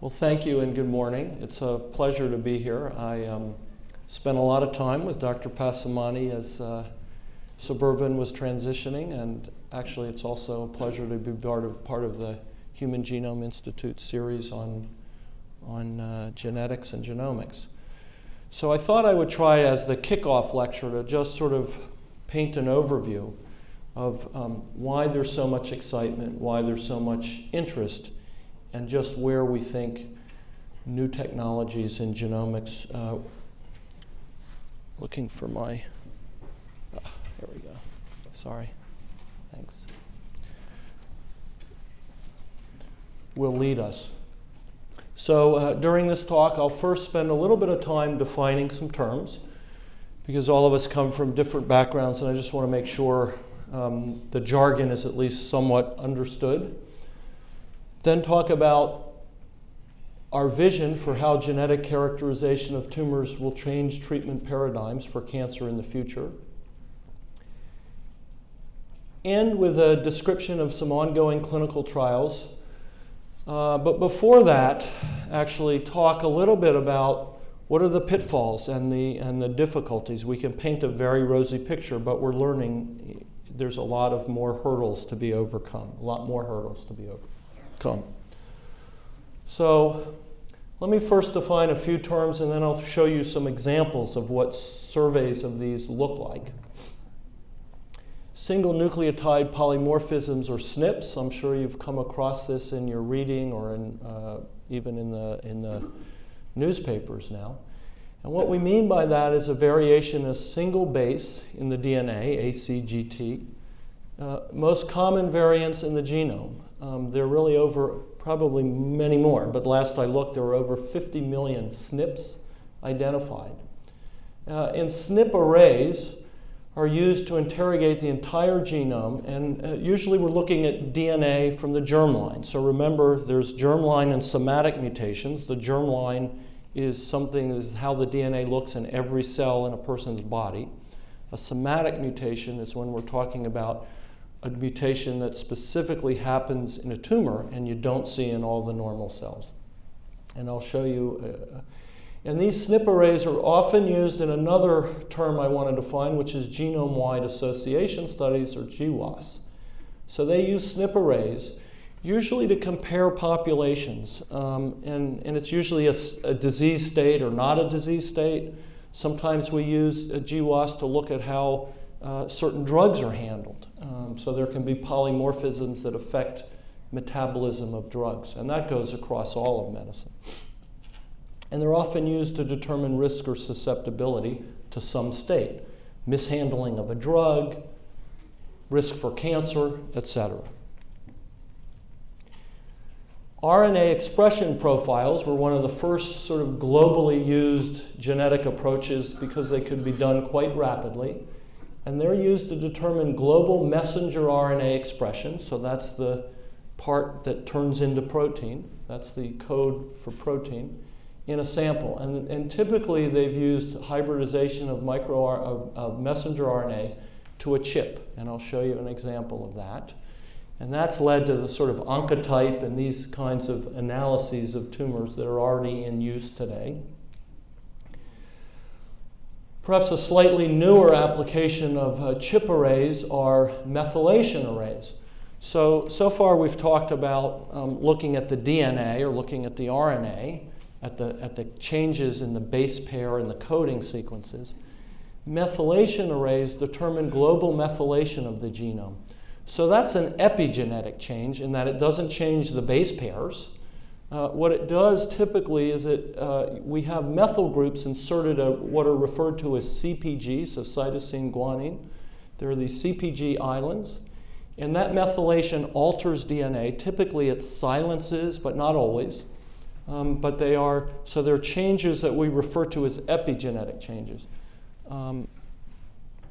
Well, thank you and good morning. It's a pleasure to be here. I um, spent a lot of time with Dr. Passamani as uh, Suburban was transitioning, and actually, it's also a pleasure to be part of, part of the Human Genome Institute series on, on uh, genetics and genomics. So I thought I would try as the kickoff lecture to just sort of paint an overview of um, why there's so much excitement, why there's so much interest and just where we think new technologies in genomics. Uh, looking for my, ah, there we go. Sorry. Thanks. Will lead us. So uh, during this talk, I'll first spend a little bit of time defining some terms because all of us come from different backgrounds and I just want to make sure um, the jargon is at least somewhat understood. Then talk about our vision for how genetic characterization of tumors will change treatment paradigms for cancer in the future. End with a description of some ongoing clinical trials. Uh, but before that, actually talk a little bit about what are the pitfalls and the, and the difficulties. We can paint a very rosy picture, but we're learning there's a lot of more hurdles to be overcome, a lot more hurdles to be overcome come. So let me first define a few terms and then I'll show you some examples of what surveys of these look like. Single nucleotide polymorphisms or SNPs, I'm sure you've come across this in your reading or in, uh, even in the, in the newspapers now. And what we mean by that is a variation of single base in the DNA, ACGT, uh, most common variants in the genome. Um, there are really over, probably many more, but last I looked, there were over 50 million SNPs identified. Uh, and SNP arrays are used to interrogate the entire genome, and uh, usually we're looking at DNA from the germline. So remember, there's germline and somatic mutations. The germline is something, is how the DNA looks in every cell in a person's body. A somatic mutation is when we're talking about a mutation that specifically happens in a tumor and you don't see in all the normal cells. And I'll show you. Uh, and these SNP arrays are often used in another term I want to define, which is genome-wide association studies, or GWAS. So they use SNP arrays usually to compare populations. Um, and, and it's usually a, a, disease state or not a disease state. Sometimes we use a GWAS to look at how uh, certain drugs are handled. Um, so there can be polymorphisms that affect metabolism of drugs, and that goes across all of medicine. And they're often used to determine risk or susceptibility to some state, mishandling of a drug, risk for cancer, etc. RNA expression profiles were one of the first sort of globally used genetic approaches because they could be done quite rapidly and they're used to determine global messenger RNA expression. So that's the part that turns into protein. That's the code for protein in a sample. And, and typically they've used hybridization of, micro, of, of messenger RNA to a chip. And I'll show you an example of that. And that's led to the sort of oncotype and these kinds of analyses of tumors that are already in use today. Perhaps a slightly newer application of uh, chip arrays are methylation arrays. So, so far we've talked about um, looking at the DNA or looking at the RNA, at the, at the changes in the base pair and the coding sequences. Methylation arrays determine global methylation of the genome. So that's an epigenetic change in that it doesn't change the base pairs, uh, what it does typically is that uh, we have methyl groups inserted at what are referred to as CPG, so cytosine guanine. There are these CPG islands, and that methylation alters DNA. Typically, it silences, but not always. Um, but they are, so they're changes that we refer to as epigenetic changes. Um,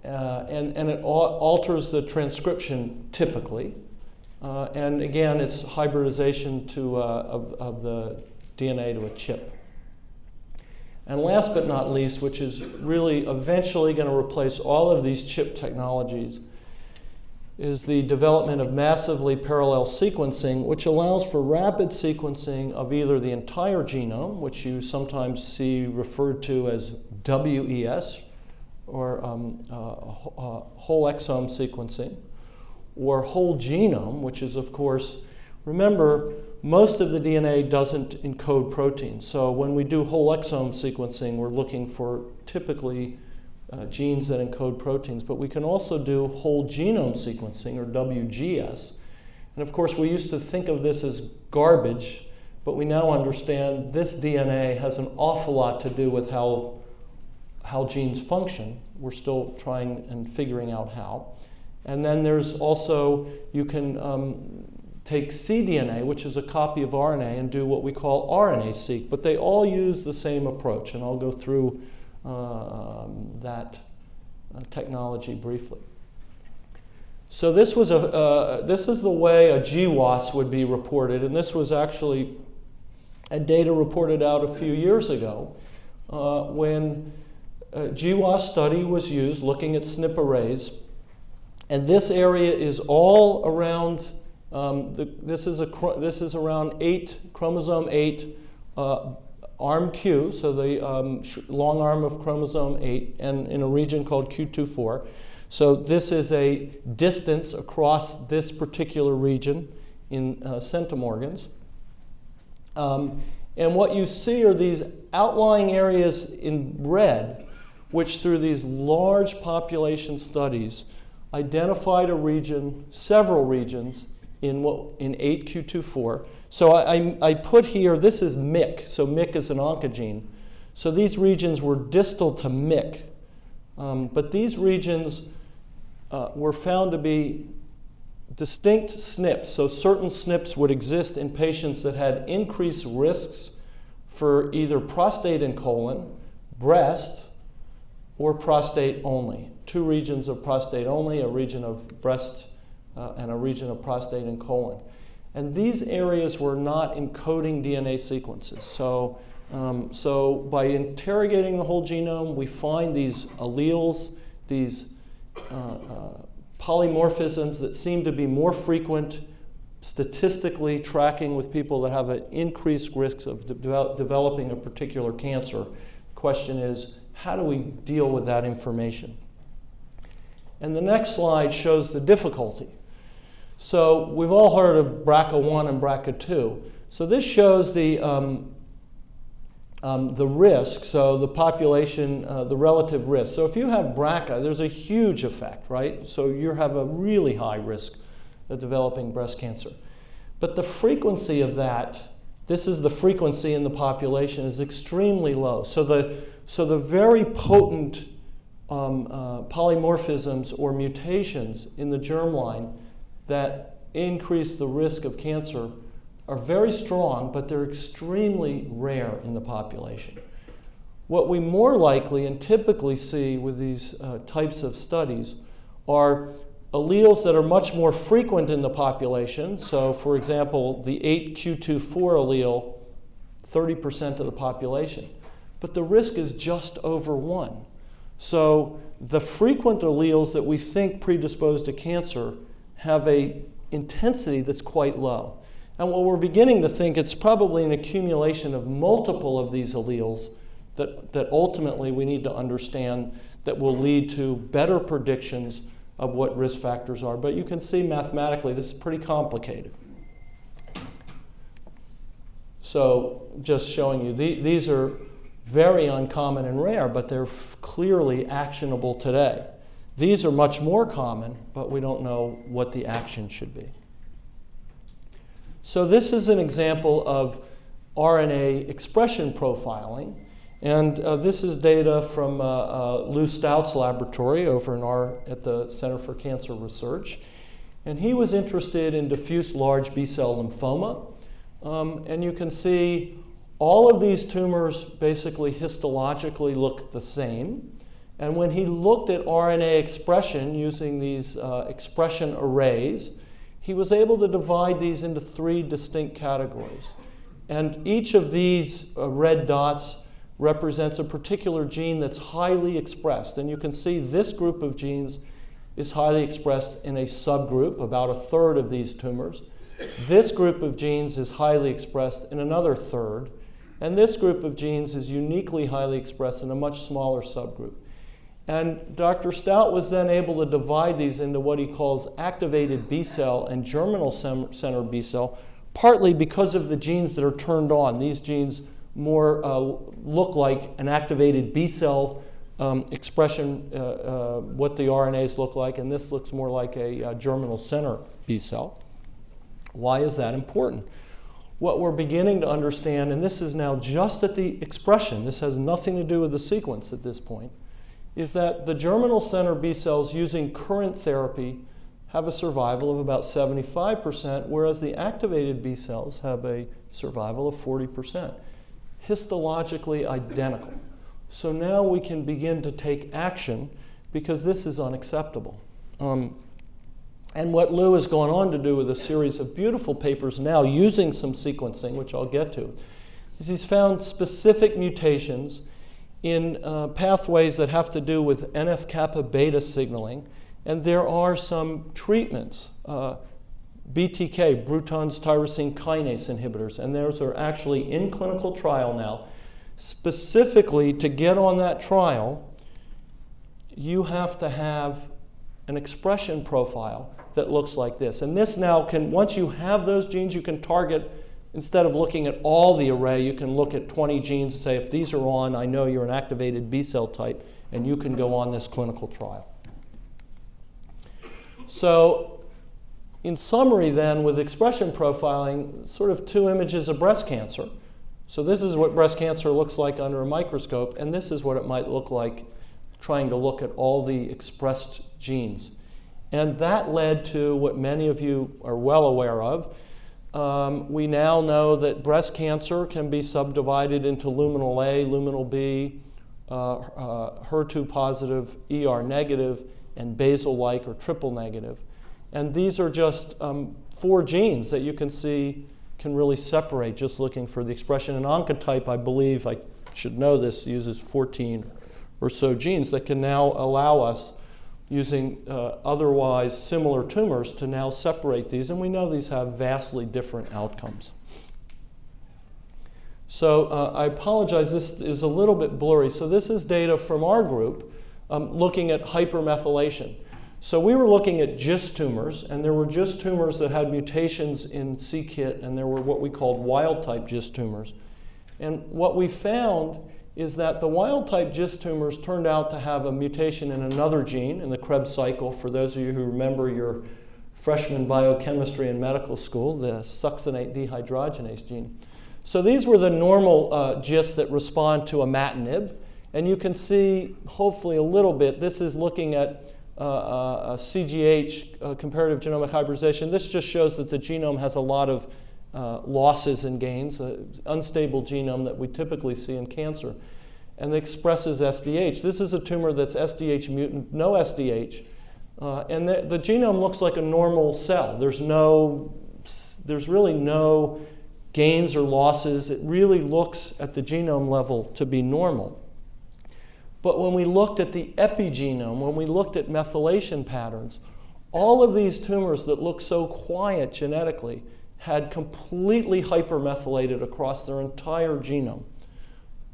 uh, and, and it alters the transcription typically. Uh, and again, it's hybridization to, uh, of, of the DNA to a chip. And last but not least, which is really eventually going to replace all of these chip technologies, is the development of massively parallel sequencing, which allows for rapid sequencing of either the entire genome, which you sometimes see referred to as WES, or um, uh, uh, whole exome sequencing, or whole genome, which is, of course, remember, most of the DNA doesn't encode proteins. So when we do whole exome sequencing, we're looking for typically uh, genes that encode proteins, but we can also do whole genome sequencing, or WGS. And of course, we used to think of this as garbage, but we now understand this DNA has an awful lot to do with how, how genes function. We're still trying and figuring out how. And then there's also, you can um, take cDNA, which is a copy of RNA, and do what we call RNA-seq. But they all use the same approach, and I'll go through uh, um, that uh, technology briefly. So this was a uh, this is the way a GWAS would be reported, and this was actually a data reported out a few years ago uh, when a GWAS study was used looking at SNP arrays, and this area is all around. Um, the, this is a this is around eight chromosome eight uh, arm Q, so the um, long arm of chromosome 8, and in a region called Q24. So this is a distance across this particular region in uh, centimorgans. Um, and what you see are these outlying areas in red, which through these large population studies identified a region, several regions, in, what, in 8Q24 so I, I, I put here, this is MYC, so MYC is an oncogene. So these regions were distal to MYC, um, but these regions uh, were found to be distinct SNPs. So certain SNPs would exist in patients that had increased risks for either prostate and colon, breast, or prostate only. Two regions of prostate only, a region of breast, uh, and a region of prostate and colon. And these areas were not encoding DNA sequences. So, um, so by interrogating the whole genome, we find these alleles, these uh, uh, polymorphisms that seem to be more frequent statistically tracking with people that have an increased risk of de developing a particular cancer. The question is, how do we deal with that information? And the next slide shows the difficulty. So we've all heard of BRCA1 and BRCA2. So this shows the, um, um, the risk, so the population, uh, the relative risk. So if you have BRCA, there's a huge effect, right? So you have a really high risk of developing breast cancer. But the frequency of that, this is the frequency in the population, is extremely low. So the, so the very potent um, uh, polymorphisms or mutations in the germline that increase the risk of cancer are very strong, but they're extremely rare in the population. What we more likely and typically see with these uh, types of studies are alleles that are much more frequent in the population. So, for example, the 8q24 allele, 30% of the population. But the risk is just over one. So, the frequent alleles that we think predispose to cancer have a intensity that's quite low. And what we're beginning to think it's probably an accumulation of multiple of these alleles that, that ultimately we need to understand that will lead to better predictions of what risk factors are. But you can see mathematically this is pretty complicated. So just showing you, the, these are very uncommon and rare, but they're clearly actionable today. These are much more common, but we don't know what the action should be. So this is an example of RNA expression profiling. And uh, this is data from uh, uh, Lou Staudt's laboratory over in our, at the Center for Cancer Research. And he was interested in diffuse large B-cell lymphoma. Um, and you can see all of these tumors basically histologically look the same. And when he looked at RNA expression using these uh, expression arrays, he was able to divide these into three distinct categories. And each of these uh, red dots represents a particular gene that's highly expressed. And you can see this group of genes is highly expressed in a subgroup, about a third of these tumors. This group of genes is highly expressed in another third. And this group of genes is uniquely highly expressed in a much smaller subgroup. And Dr. Staudt was then able to divide these into what he calls activated B cell and germinal center B cell, partly because of the genes that are turned on. These genes more uh, look like an activated B cell um, expression, uh, uh, what the RNAs look like, and this looks more like a, a germinal center B cell. Why is that important? What we're beginning to understand, and this is now just at the expression, this has nothing to do with the sequence at this point, is that the germinal center B cells using current therapy have a survival of about 75%, whereas the activated B cells have a survival of 40%. Histologically identical. So now we can begin to take action because this is unacceptable. Um, and what Lou has gone on to do with a series of beautiful papers now using some sequencing, which I'll get to, is he's found specific mutations in uh, pathways that have to do with NF kappa beta signaling. And there are some treatments, uh, BTK, Bruton's tyrosine kinase inhibitors, and those are actually in clinical trial now specifically to get on that trial, you have to have an expression profile that looks like this. And this now can, once you have those genes, you can target, instead of looking at all the array, you can look at 20 genes and say, if these are on, I know you're an activated B cell type, and you can go on this clinical trial. So, in summary, then, with expression profiling, sort of two images of breast cancer. So this is what breast cancer looks like under a microscope, and this is what it might look like trying to look at all the expressed genes. And that led to what many of you are well aware of. Um, we now know that breast cancer can be subdivided into luminal A, luminal B, uh, uh, HER2 positive, ER negative, and basal like or triple negative. And these are just um, four genes that you can see can really separate just looking for the expression. And Oncotype, I believe, I should know this, uses 14 or so genes that can now allow us, using uh, otherwise similar tumors, to now separate these. And we know these have vastly different outcomes. So uh, I apologize, this is a little bit blurry. So this is data from our group um, looking at hypermethylation. So we were looking at GIST tumors, and there were GIST tumors that had mutations in c-KIT, and there were what we called wild-type GIST tumors. And what we found is that the wild-type GIST tumors turned out to have a mutation in another gene in the Krebs cycle. For those of you who remember your freshman biochemistry in medical school, the succinate dehydrogenase gene. So these were the normal uh, GISTs that respond to imatinib. And you can see, hopefully a little bit, this is looking at uh, uh, CGH, uh, comparative genomic hybridization. This just shows that the genome has a lot of uh, losses and gains, unstable genome that we typically see in cancer, and expresses SDH. This is a tumor that's SDH mutant, no SDH, uh, and the, the genome looks like a normal cell. There's no, there's really no gains or losses. It really looks at the genome level to be normal. But when we looked at the epigenome, when we looked at methylation patterns, all of these tumors that look so quiet genetically had completely hypermethylated across their entire genome.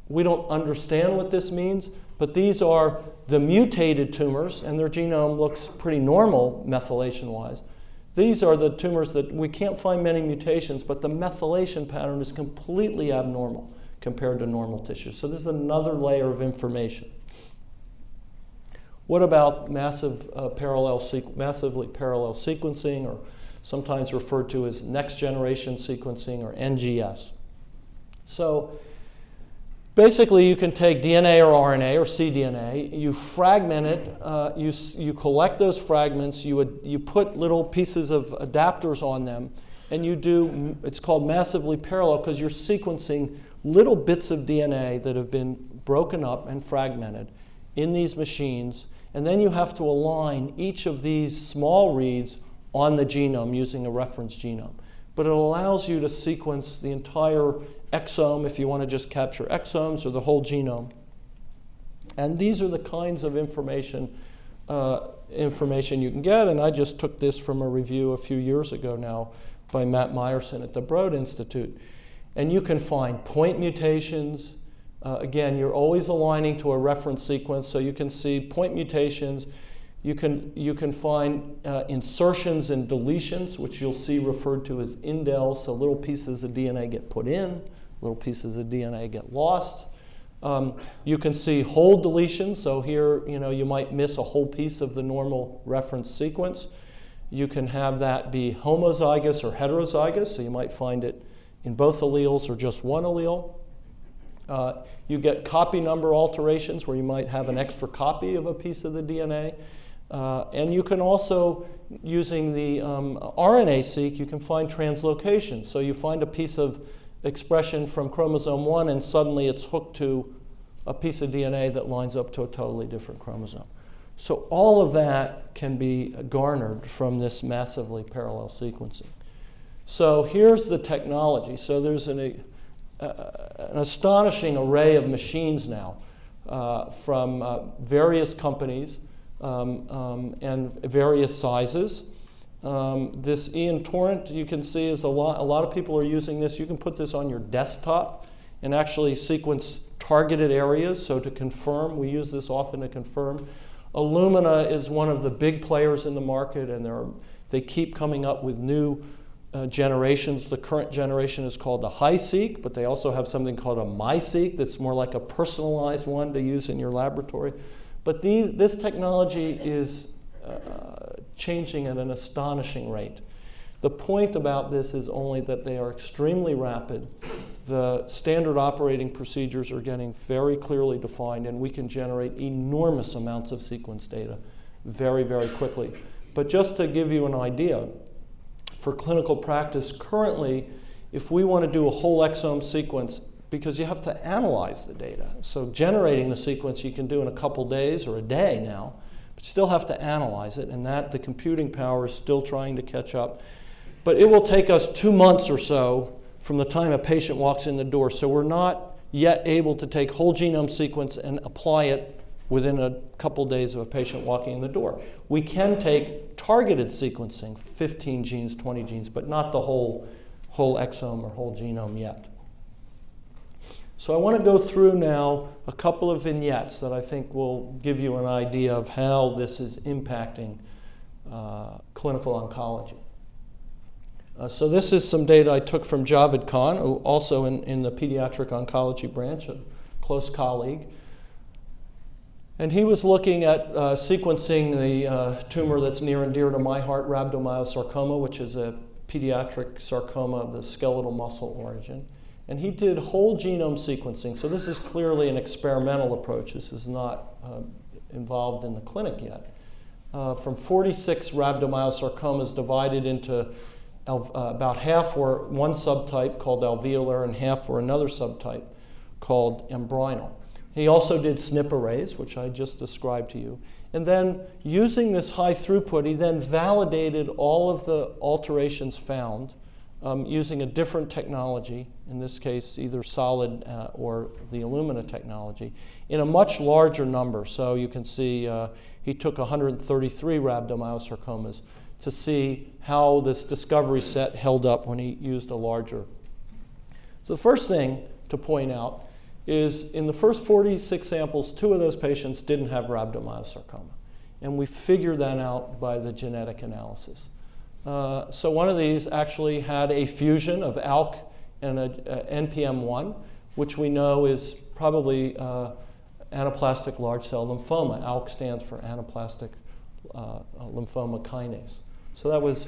We don't understand what this means, but these are the mutated tumors, and their genome looks pretty normal methylation wise. These are the tumors that we can't find many mutations, but the methylation pattern is completely abnormal compared to normal tissue. So this is another layer of information. What about massive uh, parallel massively parallel sequencing, or sometimes referred to as next generation sequencing, or NGS? So basically, you can take DNA or RNA or cDNA, you fragment it, uh, you, you collect those fragments, you, you put little pieces of adapters on them, and you do, it's called massively parallel because you're sequencing little bits of DNA that have been broken up and fragmented in these machines, and then you have to align each of these small reads on the genome using a reference genome. But it allows you to sequence the entire exome if you want to just capture exomes or the whole genome. And these are the kinds of information uh, information you can get, and I just took this from a review a few years ago now by Matt Meyerson at the Broad Institute. And you can find point mutations. Uh, again, you're always aligning to a reference sequence, so you can see point mutations. You can, you can find uh, insertions and deletions, which you'll see referred to as indels, so little pieces of DNA get put in, little pieces of DNA get lost. Um, you can see whole deletions, so here you know you might miss a whole piece of the normal reference sequence. You can have that be homozygous or heterozygous, so you might find it in both alleles or just one allele. Uh, you get copy number alterations where you might have an extra copy of a piece of the DNA. Uh, and you can also, using the um, RNA-seq, you can find translocation. So you find a piece of expression from chromosome 1 and suddenly it's hooked to a piece of DNA that lines up to a totally different chromosome. So all of that can be garnered from this massively parallel sequencing. So here's the technology. So there's an, an astonishing array of machines now uh, from uh, various companies and various sizes. Um, this Ion Torrent, you can see, is a lot, a lot of people are using this. You can put this on your desktop and actually sequence targeted areas. So to confirm, we use this often to confirm. Illumina is one of the big players in the market, and are, they keep coming up with new uh, generations. The current generation is called the HiSeq, but they also have something called a MiSeq that's more like a personalized one to use in your laboratory. But these, this technology is uh, changing at an astonishing rate. The point about this is only that they are extremely rapid. The standard operating procedures are getting very clearly defined, and we can generate enormous amounts of sequence data very, very quickly. But just to give you an idea, for clinical practice, currently, if we want to do a whole exome sequence, because you have to analyze the data. So generating the sequence you can do in a couple days or a day now, but still have to analyze it, and that the computing power is still trying to catch up. But it will take us two months or so from the time a patient walks in the door. So we're not yet able to take whole genome sequence and apply it within a couple days of a patient walking in the door. We can take targeted sequencing, 15 genes, 20 genes, but not the whole, whole exome or whole genome yet. So I want to go through now a couple of vignettes that I think will give you an idea of how this is impacting uh, clinical oncology. Uh, so this is some data I took from Javed Khan, who also in, in the pediatric oncology branch, a close colleague. And he was looking at uh, sequencing the uh, tumor that's near and dear to my heart, rhabdomyosarcoma, which is a pediatric sarcoma of the skeletal muscle origin. And he did whole genome sequencing. So this is clearly an experimental approach. This is not uh, involved in the clinic yet. Uh, from 46 rhabdomyosarcomas divided into uh, about half were one subtype called alveolar and half were another subtype called embryonal. He also did SNP arrays, which I just described to you. And then using this high throughput, he then validated all of the alterations found um, using a different technology, in this case either SOLiD uh, or the Illumina technology, in a much larger number. So you can see uh, he took 133 rhabdomyosarcomas to see how this discovery set held up when he used a larger. So the first thing to point out is in the first 46 samples, two of those patients didn't have rhabdomyosarcoma. And we figured that out by the genetic analysis. Uh, so one of these actually had a fusion of ALK and a, a NPM1, which we know is probably uh, anaplastic large cell lymphoma. ALK stands for anaplastic uh, lymphoma kinase. So that was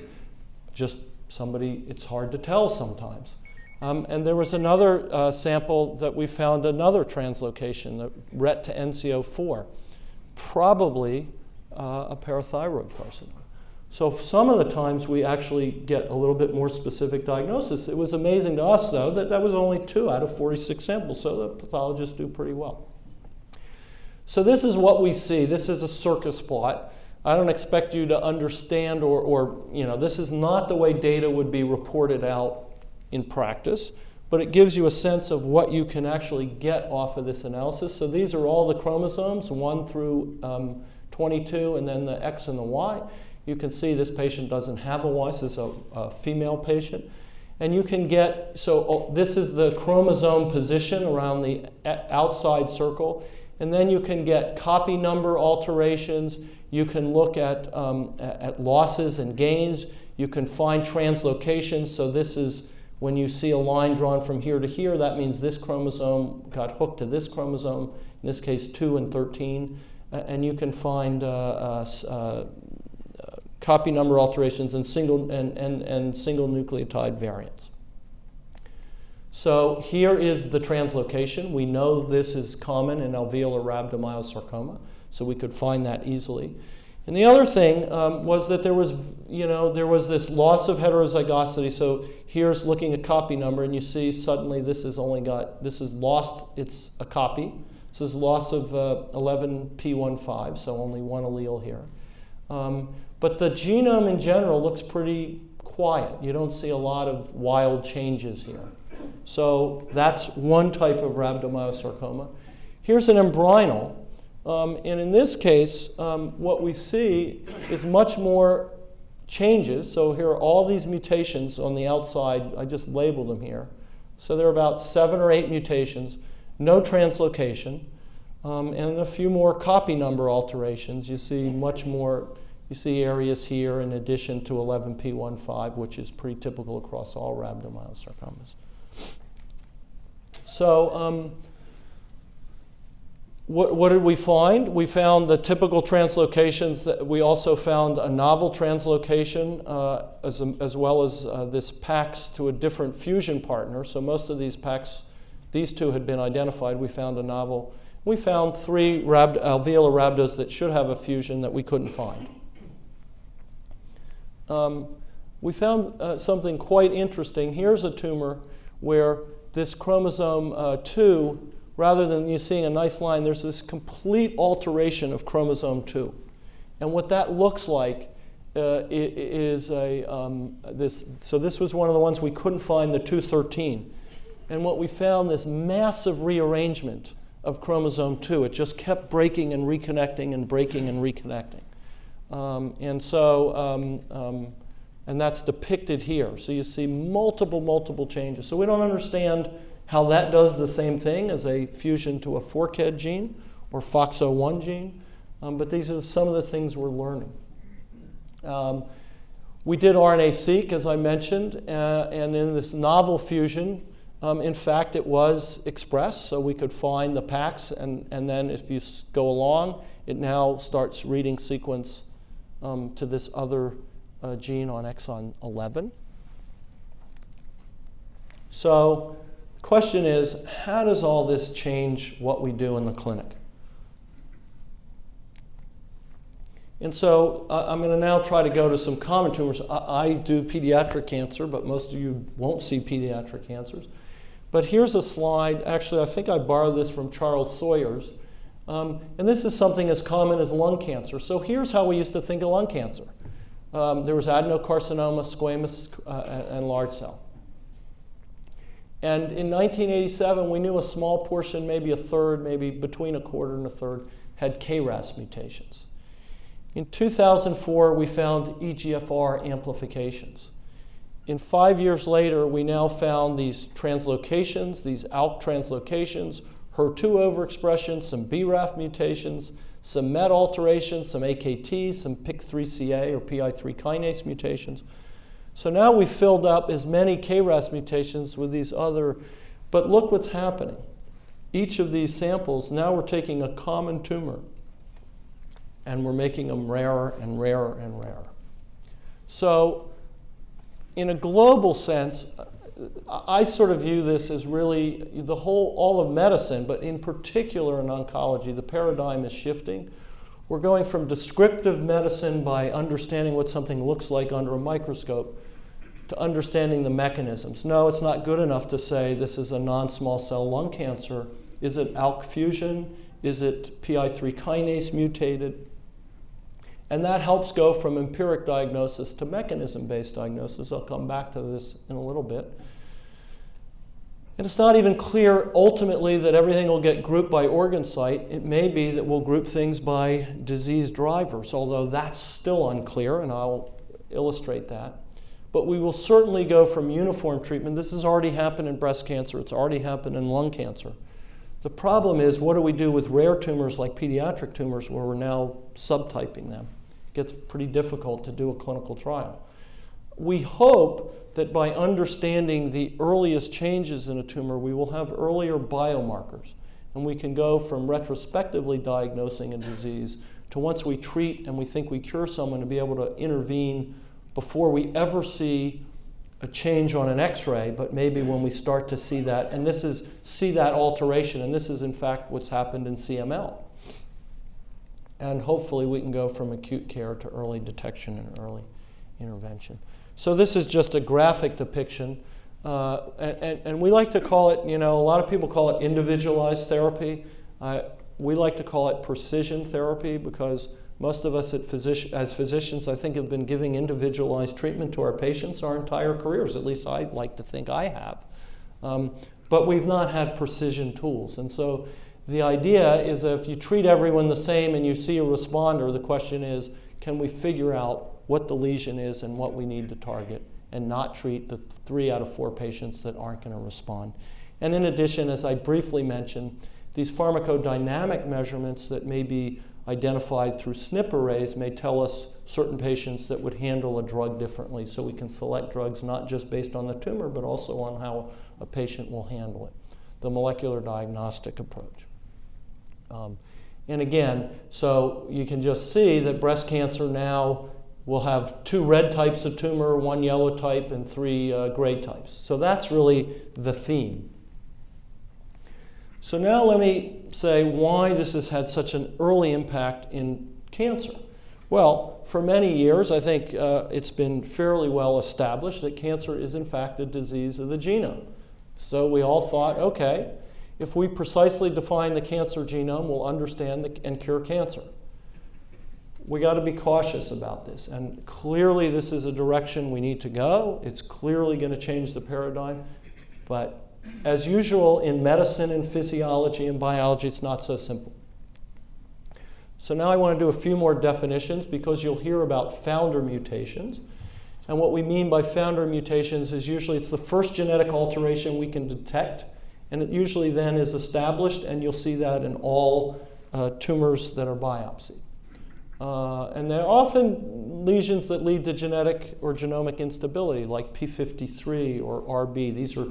just somebody, it's hard to tell sometimes. Um, and there was another uh, sample that we found another translocation, the RET to NCO4, probably uh, a parathyroid carcinoma. So some of the times we actually get a little bit more specific diagnosis. It was amazing to us, though, that that was only two out of 46 samples, so the pathologists do pretty well. So this is what we see. This is a Circos plot. I don't expect you to understand or, or, you know, this is not the way data would be reported out in practice, but it gives you a sense of what you can actually get off of this analysis. So these are all the chromosomes, 1 through um, 22 and then the X and the Y. You can see this patient doesn't have a this is a, a female patient. And you can get, so oh, this is the chromosome position around the outside circle. And then you can get copy number alterations. You can look at, um, at losses and gains. You can find translocations. So this is when you see a line drawn from here to here, that means this chromosome got hooked to this chromosome, in this case 2 and 13. Uh, and you can find uh, uh, uh copy number alterations and single, and, and, and single nucleotide variants. So here is the translocation. We know this is common in alveolar rhabdomyosarcoma, so we could find that easily. And the other thing um, was that there was, you know, there was this loss of heterozygosity. So here's looking at copy number, and you see suddenly this has only got, this has lost, it's a copy. So there's loss of uh, 11p15, so only one allele here. Um, but the genome in general looks pretty quiet. You don't see a lot of wild changes here. So that's one type of rhabdomyosarcoma. Here's an embryonal. Um, and in this case, um, what we see is much more changes. So here are all these mutations on the outside. I just labeled them here. So there are about seven or eight mutations, no translocation, um, and a few more copy number alterations. You see much more you see areas here in addition to 11p15, which is pretty typical across all rhabdomyosarcomas. So um, what, what, did we find? We found the typical translocations. That we also found a novel translocation uh, as, as, well as uh, this PAX to a different fusion partner. So most of these PAX, these two had been identified. We found a novel. We found three rhabd alveolar rhabdos that should have a fusion that we couldn't find um, we found uh, something quite interesting. Here's a tumor where this chromosome uh, 2, rather than you seeing a nice line, there's this complete alteration of chromosome 2. And what that looks like uh, is a, um, this, so this was one of the ones we couldn't find, the 213. And what we found, this massive rearrangement of chromosome 2. It just kept breaking and reconnecting and breaking and reconnecting. Um, and so, um, um, and that's depicted here. So you see multiple, multiple changes. So we don't understand how that does the same thing as a fusion to a forkhead gene or FOXO1 gene, um, but these are some of the things we're learning. Um, we did RNA-seq, as I mentioned, uh, and in this novel fusion, um, in fact, it was expressed, so we could find the PAX, and, and then if you go along, it now starts reading sequence um, to this other uh, gene on exon 11. So the question is, how does all this change what we do in the clinic? And so uh, I'm going to now try to go to some common tumors. I, I, do pediatric cancer, but most of you won't see pediatric cancers. But here's a slide. Actually, I think I borrowed this from Charles Sawyers. Um, and this is something as common as lung cancer. So here's how we used to think of lung cancer. Um, there was adenocarcinoma, squamous, uh, and large cell. And in 1987, we knew a small portion, maybe a third, maybe between a quarter and a third, had KRAS mutations. In 2004, we found EGFR amplifications. In five years later, we now found these translocations, these ALK translocations, HER2 overexpression, some BRAF mutations, some MET alterations, some AKT, some PIK3CA or PI3 kinase mutations. So now we've filled up as many KRAS mutations with these other, but look what's happening. Each of these samples, now we're taking a common tumor and we're making them rarer and rarer and rarer. So in a global sense, I sort of view this as really the whole, all of medicine, but in particular in oncology, the paradigm is shifting. We're going from descriptive medicine by understanding what something looks like under a microscope to understanding the mechanisms. No, it's not good enough to say this is a non-small cell lung cancer. Is it ALK fusion? Is it PI3 kinase mutated? And that helps go from empiric diagnosis to mechanism-based diagnosis. I'll come back to this in a little bit. And it's not even clear ultimately that everything will get grouped by organ site. It may be that we'll group things by disease drivers, although that's still unclear, and I'll illustrate that. But we will certainly go from uniform treatment. This has already happened in breast cancer, it's already happened in lung cancer. The problem is, what do we do with rare tumors like pediatric tumors where we're now subtyping them? Gets pretty difficult to do a clinical trial. We hope that by understanding the earliest changes in a tumor, we will have earlier biomarkers. And we can go from retrospectively diagnosing a disease to once we treat and we think we cure someone to be able to intervene before we ever see a change on an x-ray, but maybe when we start to see that, and this is see that alteration, and this is in fact what's happened in CML. And hopefully we can go from acute care to early detection and early intervention. So this is just a graphic depiction. Uh, and, and, we like to call it, you know, a lot of people call it individualized therapy. Uh, we like to call it precision therapy because most of us physician, as physicians, I think, have been giving individualized treatment to our patients our entire careers. At least I like to think I have. Um, but we've not had precision tools. And so the idea is if you treat everyone the same and you see a responder, the question is, can we figure out what the lesion is and what we need to target and not treat the three out of four patients that aren't going to respond. And in addition, as I briefly mentioned, these pharmacodynamic measurements that may be identified through SNP arrays may tell us certain patients that would handle a drug differently. So we can select drugs not just based on the tumor, but also on how a patient will handle it. The molecular diagnostic approach. Um, and again, so you can just see that breast cancer now we'll have two red types of tumor, one yellow type, and three uh, gray types. So that's really the theme. So now let me say why this has had such an early impact in cancer. Well, for many years, I think uh, it's been fairly well established that cancer is in fact a disease of the genome. So we all thought, okay, if we precisely define the cancer genome, we'll understand the, and cure cancer we got to be cautious about this. And clearly, this is a direction we need to go. It's clearly going to change the paradigm. But as usual in medicine and physiology and biology, it's not so simple. So now I want to do a few more definitions because you'll hear about founder mutations. And what we mean by founder mutations is usually it's the first genetic alteration we can detect, and it usually then is established, and you'll see that in all uh, tumors that are biopsied. Uh, and they're often lesions that lead to genetic or genomic instability, like P53 or RB. These are,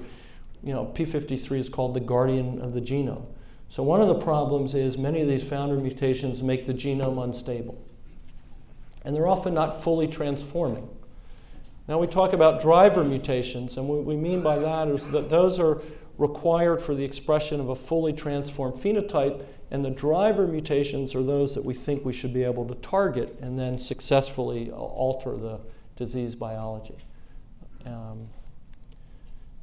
you know, P53 is called the guardian of the genome. So one of the problems is many of these founder mutations make the genome unstable. And they're often not fully transforming. Now we talk about driver mutations, and what we mean by that is that those are required for the expression of a fully transformed phenotype and the driver mutations are those that we think we should be able to target and then successfully alter the disease biology. Um,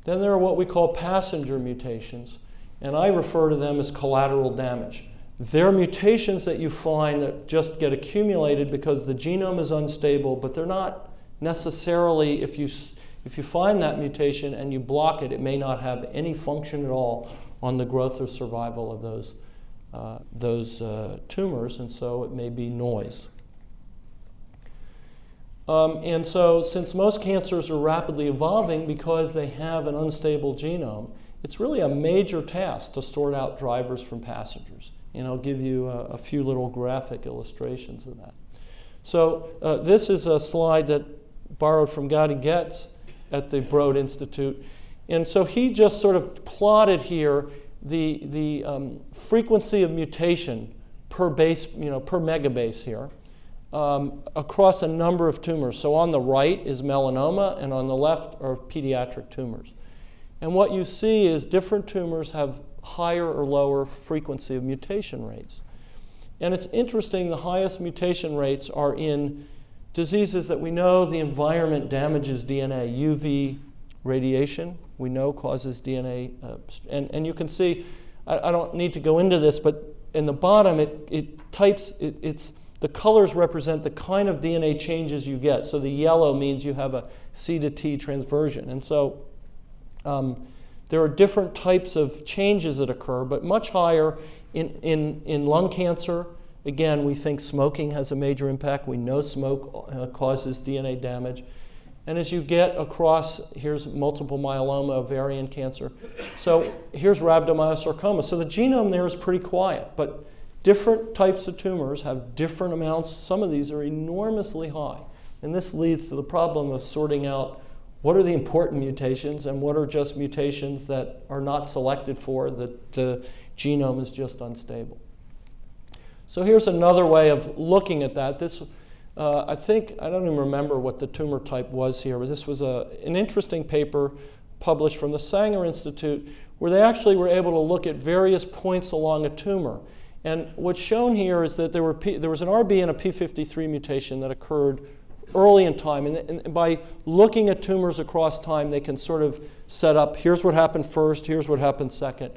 then there are what we call passenger mutations, and I refer to them as collateral damage. They're mutations that you find that just get accumulated because the genome is unstable, but they're not necessarily, if you, if you find that mutation and you block it, it may not have any function at all on the growth or survival of those uh, those uh, tumors, and so it may be noise. Um, and so, since most cancers are rapidly evolving because they have an unstable genome, it's really a major task to sort out drivers from passengers. And I'll give you a, a few little graphic illustrations of that. So, uh, this is a slide that borrowed from Gadi Getz at the Broad Institute. And so he just sort of plotted here the, the um, frequency of mutation per base, you know, per megabase here um, across a number of tumors. So on the right is melanoma, and on the left are pediatric tumors. And what you see is different tumors have higher or lower frequency of mutation rates. And it's interesting, the highest mutation rates are in diseases that we know the environment damages DNA, UV radiation, we know causes DNA. Uh, and, and you can see, I, I, don't need to go into this, but in the bottom, it, it types, it, it's, the colors represent the kind of DNA changes you get. So the yellow means you have a C to T transversion. And so um, There are different types of changes that occur, but much higher in, in, in lung cancer. Again, we think smoking has a major impact. We know smoke uh, causes DNA damage. And as you get across, here's multiple myeloma, ovarian cancer. So here's rhabdomyosarcoma. So the genome there is pretty quiet, but different types of tumors have different amounts. Some of these are enormously high. And this leads to the problem of sorting out what are the important mutations and what are just mutations that are not selected for, that the genome is just unstable. So here's another way of looking at that. This uh, I think, I don't even remember what the tumor type was here, but this was a, an interesting paper published from the Sanger Institute where they actually were able to look at various points along a tumor. And what's shown here is that there, were P, there was an RB and a P53 mutation that occurred early in time. And, and, by looking at tumors across time, they can sort of set up here's what happened first, here's what happened second.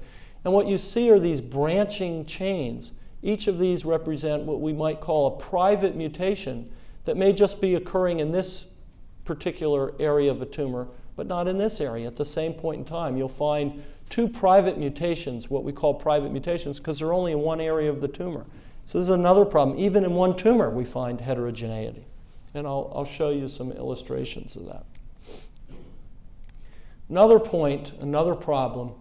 And what you see are these branching chains. Each of these represent what we might call a private mutation that may just be occurring in this particular area of a tumor, but not in this area. At the same point in time, you'll find two private mutations, what we call private mutations, because they're only in one area of the tumor. So this is another problem. Even in one tumor, we find heterogeneity. And I'll, I'll show you some illustrations of that. Another point, another problem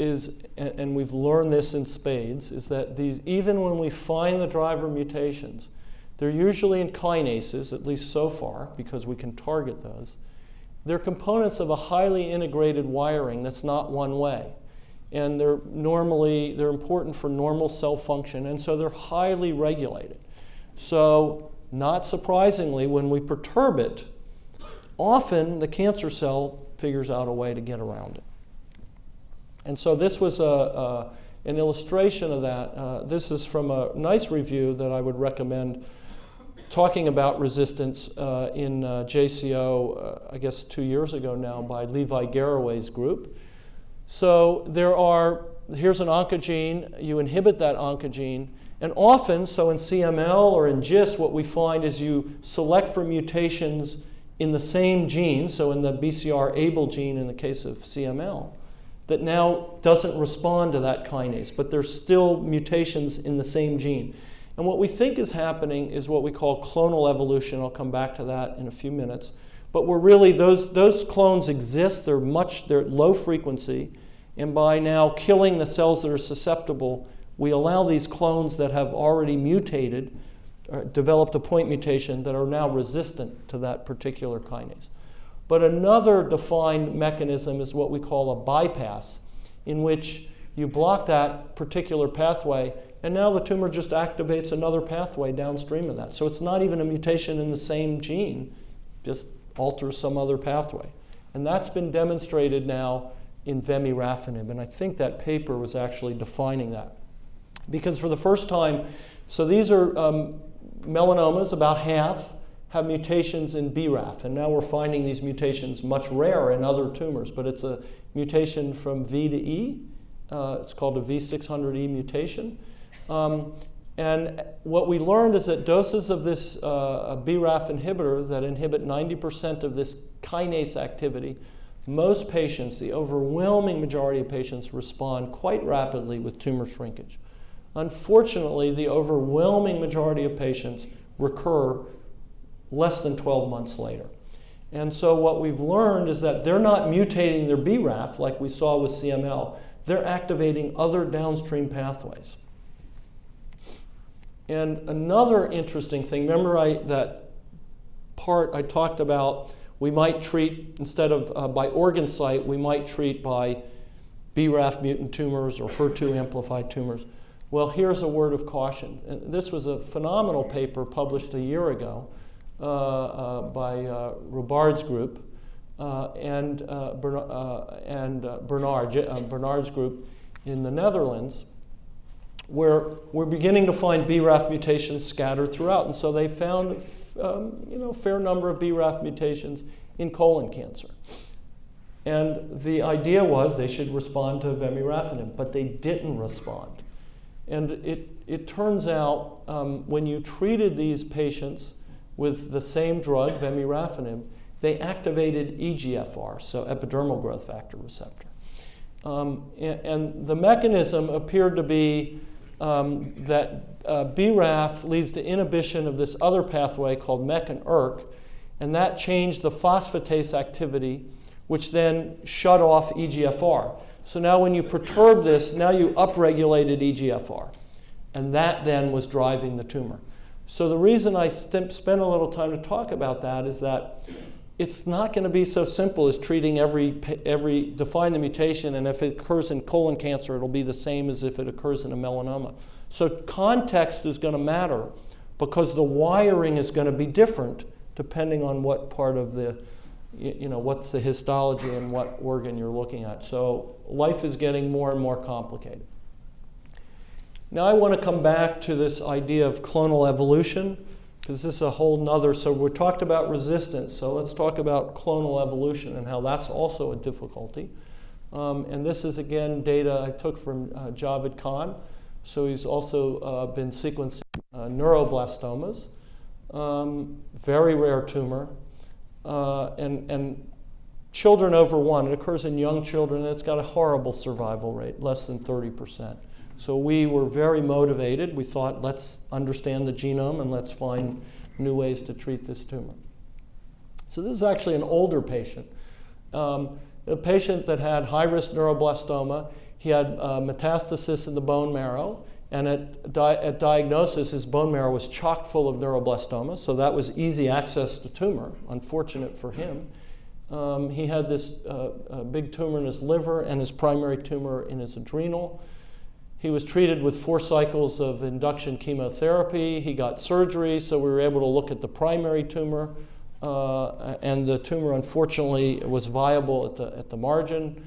is, and we've learned this in spades, is that these, even when we find the driver mutations, they're usually in kinases, at least so far, because we can target those. They're components of a highly integrated wiring that's not one way. And they're normally, they're important for normal cell function, and so they're highly regulated. So, not surprisingly, when we perturb it, often the cancer cell figures out a way to get around it. And so this was a, a an illustration of that. Uh, this is from a nice review that I would recommend talking about resistance uh, in uh, JCO, uh, I guess two years ago now, by Levi Garraway's group. So there are, here's an oncogene, you inhibit that oncogene, and often, so in CML or in GIST, what we find is you select for mutations in the same gene, so in the BCR-ABL gene in the case of CML, that now doesn't respond to that kinase, but there's still mutations in the same gene. And what we think is happening is what we call clonal evolution. I'll come back to that in a few minutes. But we're really, those, those clones exist, they're much, they're low frequency, and by now killing the cells that are susceptible, we allow these clones that have already mutated, uh, developed a point mutation, that are now resistant to that particular kinase. But another defined mechanism is what we call a bypass, in which you block that particular pathway, and now the tumor just activates another pathway downstream of that. So it's not even a mutation in the same gene, just alters some other pathway. And that's been demonstrated now in vemurafenib, and I think that paper was actually defining that. Because for the first time, so these are um, melanomas, about half, have mutations in BRAF, and now we're finding these mutations much rarer in other tumors, but it's a mutation from V to E. Uh, it's called a V600E mutation. Um, and what we learned is that doses of this uh, BRAF inhibitor that inhibit 90% of this kinase activity, most patients, the overwhelming majority of patients, respond quite rapidly with tumor shrinkage. Unfortunately, the overwhelming majority of patients recur less than 12 months later. And so what we've learned is that they're not mutating their BRAF like we saw with CML. They're activating other downstream pathways. And another interesting thing, remember I, that part I talked about, we might treat, instead of uh, by organ site, we might treat by BRAF mutant tumors or HER2 amplified tumors. Well, here's a word of caution. And this was a phenomenal paper published a year ago Uh, uh, by uh, Roubard's group uh, and, and Bernard, Bernard's group in the Netherlands, where we're beginning to find BRAF mutations scattered throughout. And so they found um, you know, a fair number of BRAF mutations in colon cancer. And the idea was they should respond to vemurafenib, but they didn't respond. And it, it turns out um, when you treated these patients with the same drug, vemurafenib, they activated EGFR, so epidermal growth factor receptor. Um, and, and, the mechanism appeared to be um, that uh, BRAF leads to inhibition of this other pathway called MEK and ERK, and that changed the phosphatase activity, which then shut off EGFR. So now when you perturb this, now you upregulated EGFR. And that then was driving the tumor. So the reason I spent a little time to talk about that is that it's not going to be so simple as treating every, every, define the mutation, and if it occurs in colon cancer, it'll be the same as if it occurs in a melanoma. So context is going to matter because the wiring is going to be different depending on what part of the, you know, what's the histology and what organ you're looking at. So life is getting more and more complicated. Now I want to come back to this idea of clonal evolution because this is a whole nother, so we talked about resistance, so let's talk about clonal evolution and how that's also a difficulty. Um, and this is again data I took from uh, Javed Khan. So he's also uh, been sequencing uh, neuroblastomas, um, very rare tumor, uh, and, and children over one. It occurs in young children, and it's got a horrible survival rate, less than 30%. So we were very motivated. We thought, let's understand the genome and let's find new ways to treat this tumor. So this is actually an older patient. Um, a patient that had high-risk neuroblastoma. He had uh, metastasis in the bone marrow, and at, di at diagnosis, his bone marrow was chock full of neuroblastoma, so that was easy access to tumor, unfortunate for him. Um, he had this uh, big tumor in his liver and his primary tumor in his adrenal. He was treated with four cycles of induction chemotherapy. He got surgery, so we were able to look at the primary tumor. Uh, and the tumor, unfortunately, was viable at the, at the margin.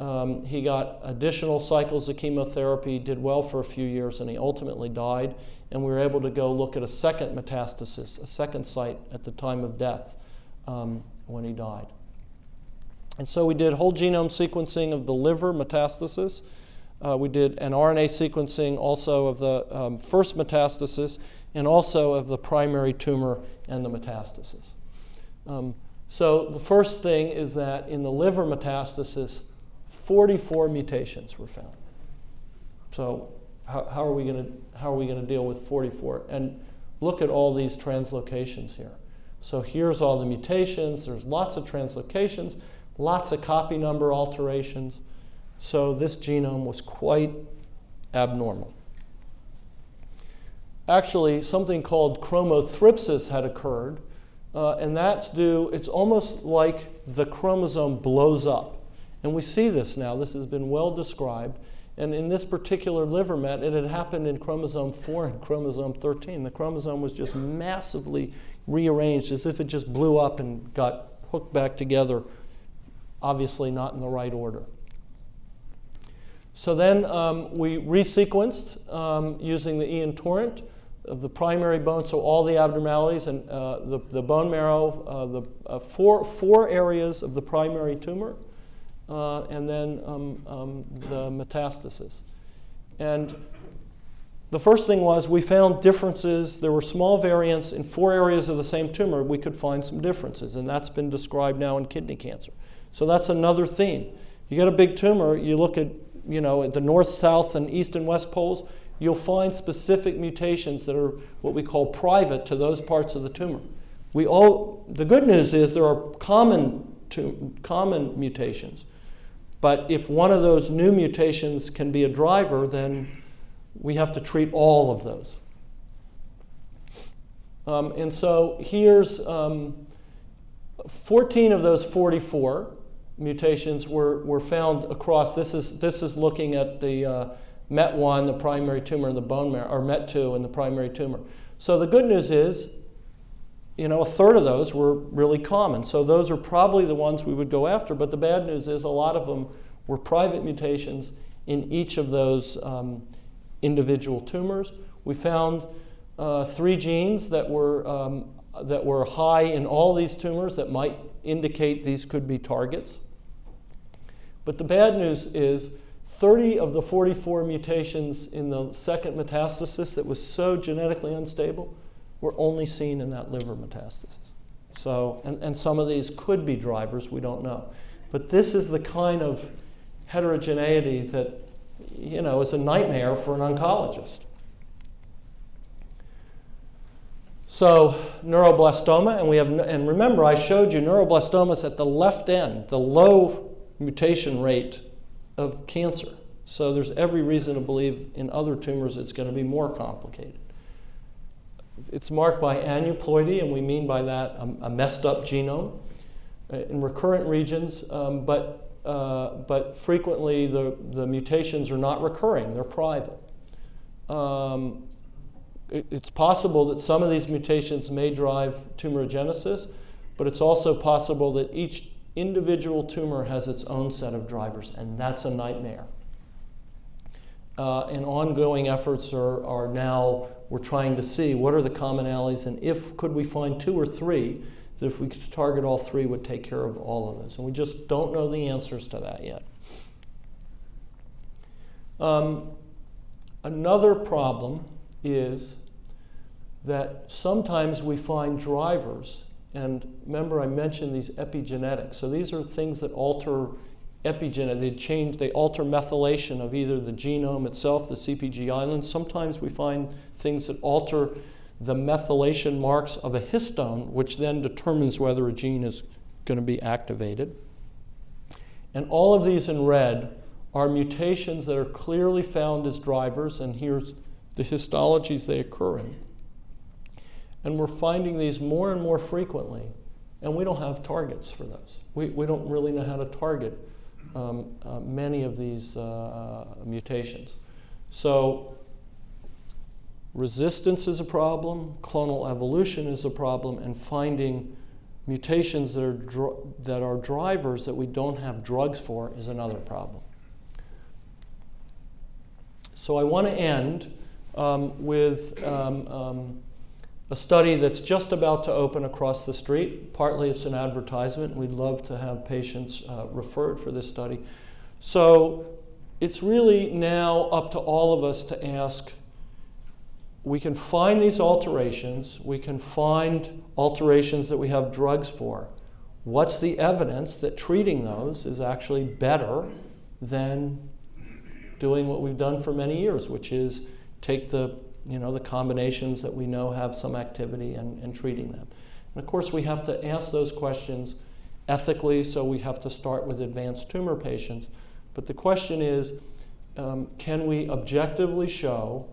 Um, he got additional cycles of chemotherapy, did well for a few years, and he ultimately died. And we were able to go look at a second metastasis, a second site at the time of death um, when he died. And so we did whole genome sequencing of the liver metastasis. Uh, we did an RNA sequencing also of the um, first metastasis and also of the primary tumor and the metastasis. Um, so the first thing is that in the liver metastasis, 44 mutations were found. So how, how are we going to how are we going to deal with 44? And look at all these translocations here. So here's all the mutations. There's lots of translocations, lots of copy number alterations. So this genome was quite abnormal. Actually, something called chromothripsis had occurred, uh, and that's due, it's almost like the chromosome blows up. And we see this now. This has been well described. And in this particular liver met, it had happened in chromosome 4 and chromosome 13. The chromosome was just massively rearranged as if it just blew up and got hooked back together, obviously not in the right order. So then um, we resequenced um, using the Ion Torrent of the primary bone, so all the abnormalities and uh, the, the bone marrow, uh, the uh, four, four areas of the primary tumor, uh, and then um, um, the metastasis. And the first thing was we found differences. There were small variants in four areas of the same tumor. We could find some differences, and that's been described now in kidney cancer. So that's another theme. You get a big tumor, you look at you know, at the north, south, and east and west poles, you'll find specific mutations that are what we call private to those parts of the tumor. We all, the good news is there are common, common mutations. But if one of those new mutations can be a driver, then we have to treat all of those. Um, and so here's um, 14 of those 44 mutations were, were found across. This is, this is looking at the uh, MET1, the primary tumor in the bone marrow, or MET2 in the primary tumor. So the good news is, you know, a third of those were really common. So those are probably the ones we would go after. But the bad news is a lot of them were private mutations in each of those um, individual tumors. We found uh, three genes that were, um, that were high in all these tumors that might indicate these could be targets. But the bad news is 30 of the 44 mutations in the second metastasis that was so genetically unstable were only seen in that liver metastasis. So, and, and some of these could be drivers, we don't know. But this is the kind of heterogeneity that you know is a nightmare for an oncologist. So neuroblastoma, and we have, and remember I showed you neuroblastomas at the left end, the low mutation rate of cancer. So there's every reason to believe in other tumors it's going to be more complicated. It's marked by aneuploidy, and we mean by that a, a messed up genome uh, in recurrent regions, um, but, uh, but frequently the, the mutations are not recurring, they're private. Um, it, it's possible that some of these mutations may drive tumorigenesis, but it's also possible that each individual tumor has its own set of drivers, and that's a nightmare. Uh, and ongoing efforts are, are now, we're trying to see what are the commonalities, and if could we find two or three, that if we could target all three would take care of all of those. And we just don't know the answers to that yet. Um, another problem is that sometimes we find drivers, and remember I mentioned these epigenetics. So these are things that alter epigenetic, they change, they alter methylation of either the genome itself, the CPG island. Sometimes we find things that alter the methylation marks of a histone, which then determines whether a gene is going to be activated. And all of these in red are mutations that are clearly found as drivers, and here's the histologies they occur in. And we're finding these more and more frequently, and we don't have targets for those. We, we don't really know how to target um, uh, many of these uh, mutations. So resistance is a problem, clonal evolution is a problem, and finding mutations that are, that are drivers that we don't have drugs for is another problem. So I want to end um, with um, um a study that's just about to open across the street. Partly it's an advertisement. We'd love to have patients uh, referred for this study. So it's really now up to all of us to ask we can find these alterations, we can find alterations that we have drugs for. What's the evidence that treating those is actually better than doing what we've done for many years, which is take the you know, the combinations that we know have some activity and, and treating them. And of course, we have to ask those questions ethically, so we have to start with advanced tumor patients. But the question is, um, can we objectively show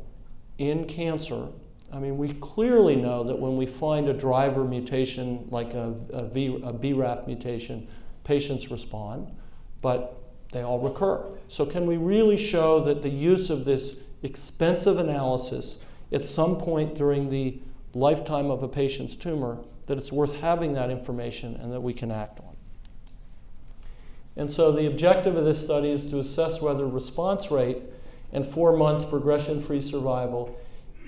in cancer, I mean, we clearly know that when we find a driver mutation like a, a, v, a BRAF mutation, patients respond, but they all recur. So can we really show that the use of this expensive analysis at some point during the lifetime of a patient's tumor that it's worth having that information and that we can act on. And so the objective of this study is to assess whether response rate and four months progression-free survival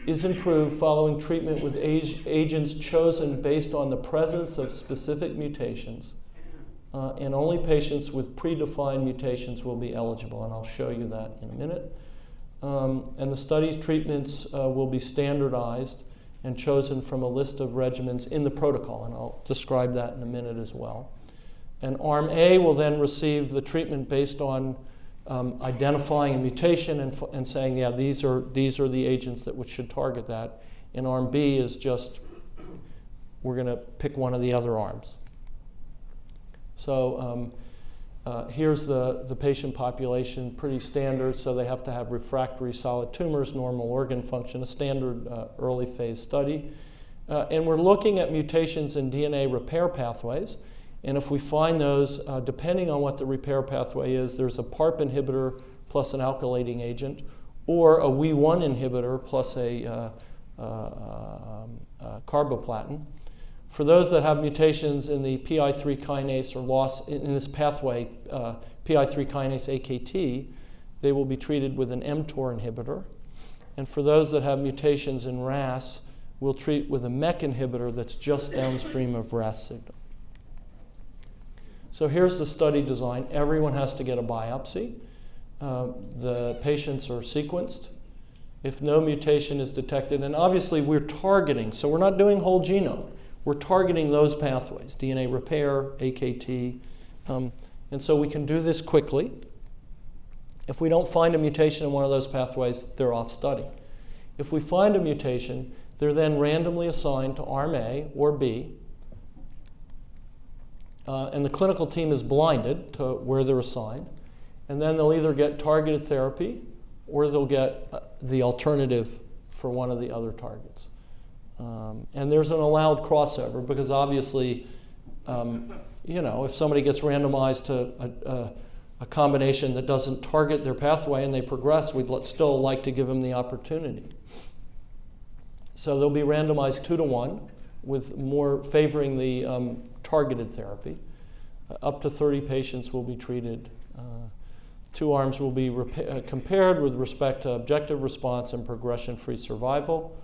is improved following treatment with age, agents chosen based on the presence of specific mutations. Uh, and only patients with predefined mutations will be eligible, and I'll show you that in a minute. Um, and the study treatments uh, will be standardized and chosen from a list of regimens in the protocol, and I'll describe that in a minute as well. And Arm A will then receive the treatment based on um, identifying a mutation and, and saying, yeah, these are, these are the agents that should target that. And Arm B is just, we're going to pick one of the other arms. So um, uh, here's the, the patient population, pretty standard, so they have to have refractory solid tumors, normal organ function, a standard uh, early phase study. Uh, and we're looking at mutations in DNA repair pathways. And if we find those, uh, depending on what the repair pathway is, there's a PARP inhibitor plus an alkylating agent, or a WEE1 inhibitor plus a uh, uh, um, carboplatin. For those that have mutations in the PI3 kinase or loss in this pathway, uh, PI3 kinase AKT, they will be treated with an mTOR inhibitor. And for those that have mutations in RAS, we'll treat with a MEK inhibitor that's just downstream of RAS signal. So here's the study design. Everyone has to get a biopsy. Uh, the patients are sequenced. If no mutation is detected, and obviously we're targeting, so we're not doing whole genome. We're targeting those pathways, DNA repair, AKT. Um, and so we can do this quickly. If we don't find a mutation in one of those pathways, they're off study. If we find a mutation, they're then randomly assigned to arm A or B, uh, and the clinical team is blinded to where they're assigned, and then they'll either get targeted therapy or they'll get uh, the alternative for one of the other targets. Um, and there's an allowed crossover because obviously, um, you know, if somebody gets randomized to a, a, a, combination that doesn't target their pathway and they progress, we'd let, still like to give them the opportunity. So they'll be randomized two to one, with more favoring the um, targeted therapy. Uh, up to 30 patients will be treated. Uh, two arms will be uh, compared with respect to objective response and progression-free survival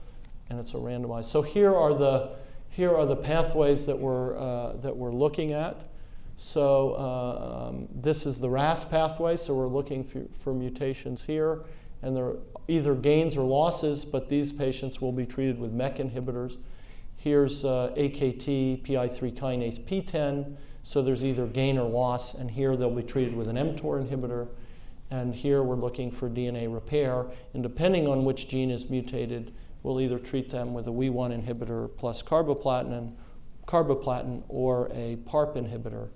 and it's a randomized. So here are the, here are the pathways that we're, uh, that we're looking at. So uh, um, this is the RAS pathway, so we're looking for, for mutations here, and there are either gains or losses, but these patients will be treated with MEK inhibitors. Here's uh, AKT, PI3 kinase PTEN, so there's either gain or loss, and here they'll be treated with an mTOR inhibitor. And here we're looking for DNA repair, and depending on which gene is mutated, we'll either treat them with a WEE1 inhibitor plus carboplatin, carboplatin or a PARP inhibitor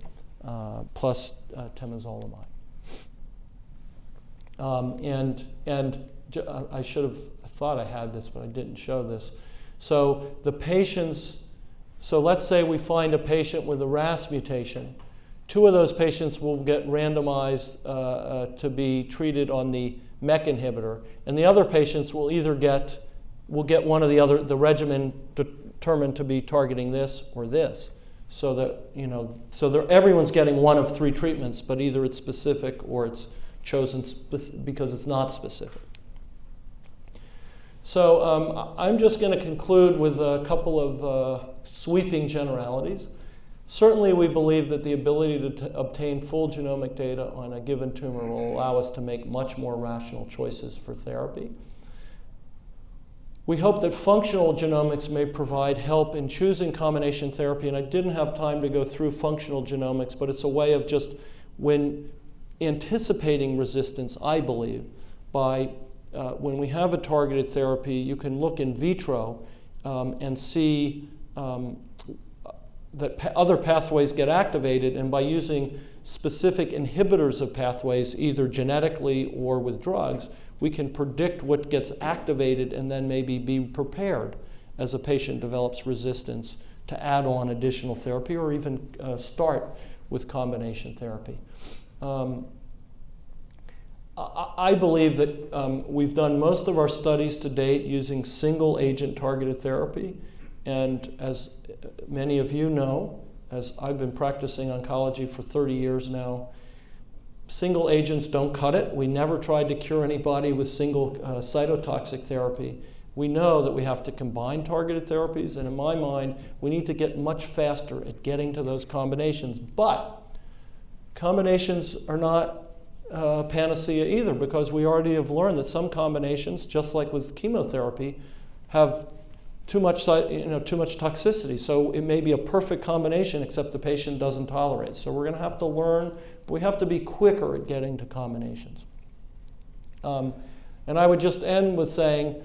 uh, plus uh, temozolomide. Um, and and uh, I should have thought I had this, but I didn't show this. So the patients, so let's say we find a patient with a RAS mutation. Two of those patients will get randomized uh, uh, to be treated on the MEK inhibitor, and the other patients will either get we'll get one of the other, the regimen determined to be targeting this or this. So that, you know, so everyone's getting one of three treatments, but either it's specific or it's chosen because it's not specific. So um, I'm just going to conclude with a couple of uh, sweeping generalities. Certainly, we believe that the ability to obtain full genomic data on a given tumor will allow us to make much more rational choices for therapy. We hope that functional genomics may provide help in choosing combination therapy, and I didn't have time to go through functional genomics, but it's a way of just when anticipating resistance, I believe, by uh, when we have a targeted therapy, you can look in vitro um, and see um, that pa other pathways get activated, and by using specific inhibitors of pathways, either genetically or with drugs, we can predict what gets activated and then maybe be prepared as a patient develops resistance to add on additional therapy or even uh, start with combination therapy. Um, I, I believe that um, we've done most of our studies to date using single agent targeted therapy. And as many of you know, as I've been practicing oncology for 30 years now, Single agents don't cut it. We never tried to cure anybody with single uh, cytotoxic therapy. We know that we have to combine targeted therapies, and in my mind, we need to get much faster at getting to those combinations. But combinations are not uh, panacea either, because we already have learned that some combinations, just like with chemotherapy, have too much, you know, too much toxicity. So it may be a perfect combination, except the patient doesn't tolerate. So we're going to have to learn we have to be quicker at getting to combinations. Um, and I would just end with saying,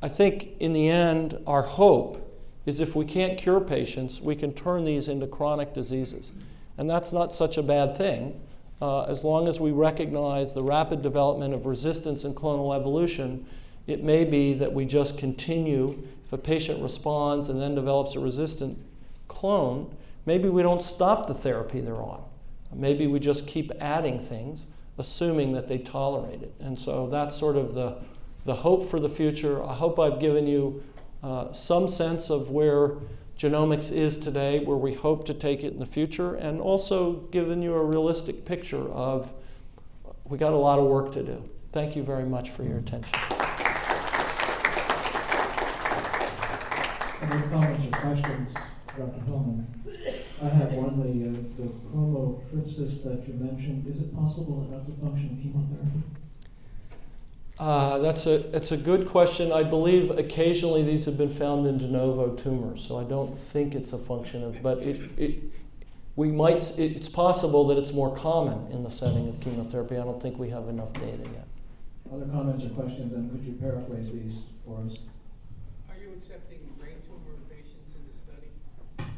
I think in the end, our hope is if we can't cure patients, we can turn these into chronic diseases. And that's not such a bad thing. Uh, as long as we recognize the rapid development of resistance and clonal evolution, it may be that we just continue. If a patient responds and then develops a resistant clone, maybe we don't stop the therapy they're on. Maybe we just keep adding things, assuming that they tolerate it. And so that's sort of the, the hope for the future. I hope I've given you uh, some sense of where genomics is today, where we hope to take it in the future, and also given you a realistic picture of we got a lot of work to do. Thank you very much for your attention. Any comments or questions, Dr. Hillman? I have one, the, uh, the chromothripsis that you mentioned. Is it possible that that's a function of chemotherapy? Uh, that's a it's a good question. I believe occasionally these have been found in de novo tumors, so I don't think it's a function of. But it, it we might, it- it's possible that it's more common in the setting of chemotherapy. I don't think we have enough data yet. Other comments or questions, and could you paraphrase these for us? Are you accepting brain tumor patients in the study?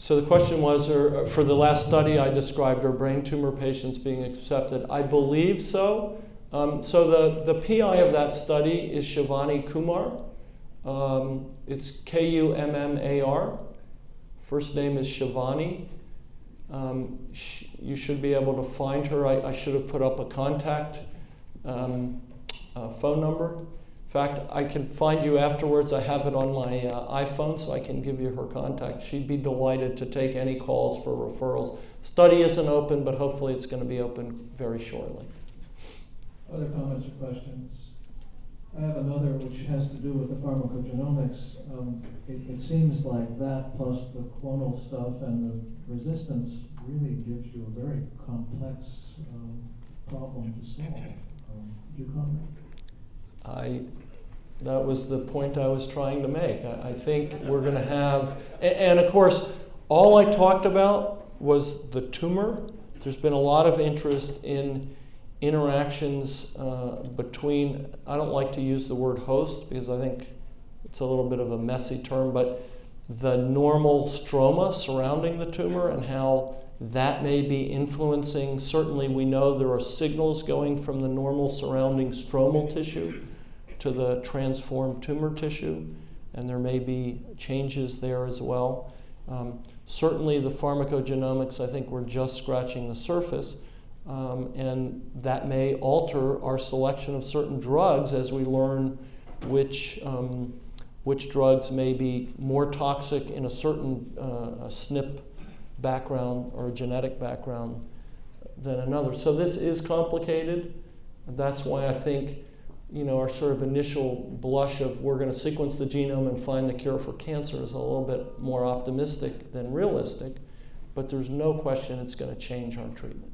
So the question was, are, for the last study I described, are brain tumor patients being accepted? I believe so. Um, so the, the PI of that study is Shivaani Kummar. Um, it's K U M M A R. First name is Shivaani. Um, sh- you should be able to find her. I, I should have put up a contact um, uh, phone number. In fact, I can find you afterwards. I have it on my uh, iPhone, so I can give you her contact. She'd be delighted to take any calls for referrals. Study isn't open, but hopefully it's going to be open very shortly. Other comments or questions? I have another which has to do with the pharmacogenomics. Um, it, it seems like that plus the clonal stuff and the resistance really gives you a very complex um, problem to solve. Um, do you comment? I, that was the point I was trying to make. I, I think we're going to have, a- and, of course, all I talked about was the tumor. There's been a lot of interest in interactions uh, between, I don't like to use the word host because I think it's a little bit of a messy term, but the normal stroma surrounding the tumor and how that may be influencing. Certainly, we know there are signals going from the normal surrounding stromal tissue to the transformed tumor tissue, and there may be changes there as well. Um, certainly, the pharmacogenomics, I think we're just scratching the surface, um, and that may alter our selection of certain drugs as we learn which. Um, which drugs may be more toxic in a certain uh, a SNP background or genetic background than another. So this is complicated. That's why I think, you know, our sort of initial blush of we're going to sequence the genome and find the cure for cancer is a little bit more optimistic than realistic. But there's no question it's going to change our treatment.